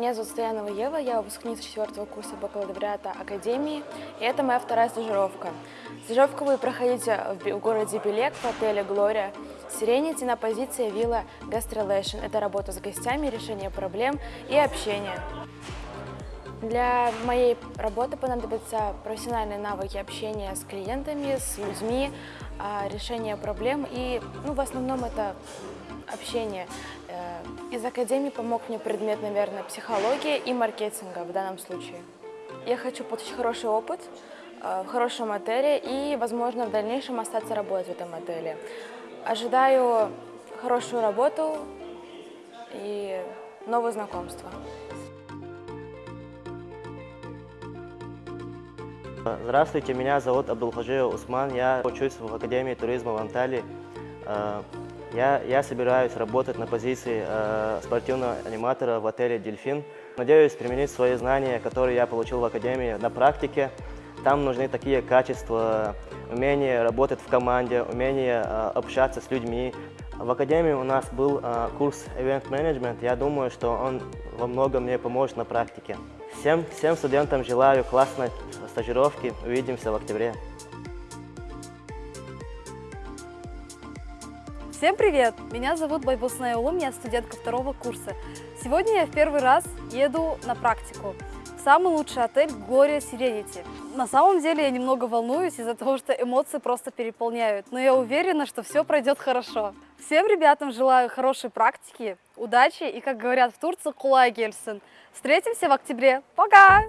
Меня зовут Стоянова Ева, я выпускница четвертого курса бакалавриата Академии, и это моя вторая стажировка. Стажировку вы проходите в городе Белек в отеле «Глория». Сиренити на позиции вилла Gastrelation. Это работа с гостями, решение проблем и общение. Для моей работы понадобятся профессиональные навыки общения с клиентами, с людьми, а, решение проблем и, ну, в основном это общение. Э, из академии помог мне предмет, наверное, психология и маркетинга в данном случае. Я хочу получить хороший опыт э, в хорошем отеле и, возможно, в дальнейшем остаться работать в этом отеле. Ожидаю хорошую работу и новые знакомства. Здравствуйте, меня зовут Абдулхаджиев Усман, я учусь в Академии туризма в Анталии. Э, я, я собираюсь работать на позиции э, спортивного аниматора в отеле «Дельфин». Надеюсь применить свои знания, которые я получил в Академии, на практике. Там нужны такие качества, умение работать в команде, умение э, общаться с людьми. В Академии у нас был курс Event Management. Я думаю, что он во многом мне поможет на практике. Всем, всем студентам желаю классной стажировки. Увидимся в октябре. Всем привет! Меня зовут Байбусная Улум, я студентка второго курса. Сегодня я в первый раз еду на практику в самый лучший отель Gloria Serenity. На самом деле я немного волнуюсь из-за того, что эмоции просто переполняют, но я уверена, что все пройдет хорошо. Всем ребятам желаю хорошей практики, удачи и, как говорят в Турции, кулай гельсен. Встретимся в октябре. Пока!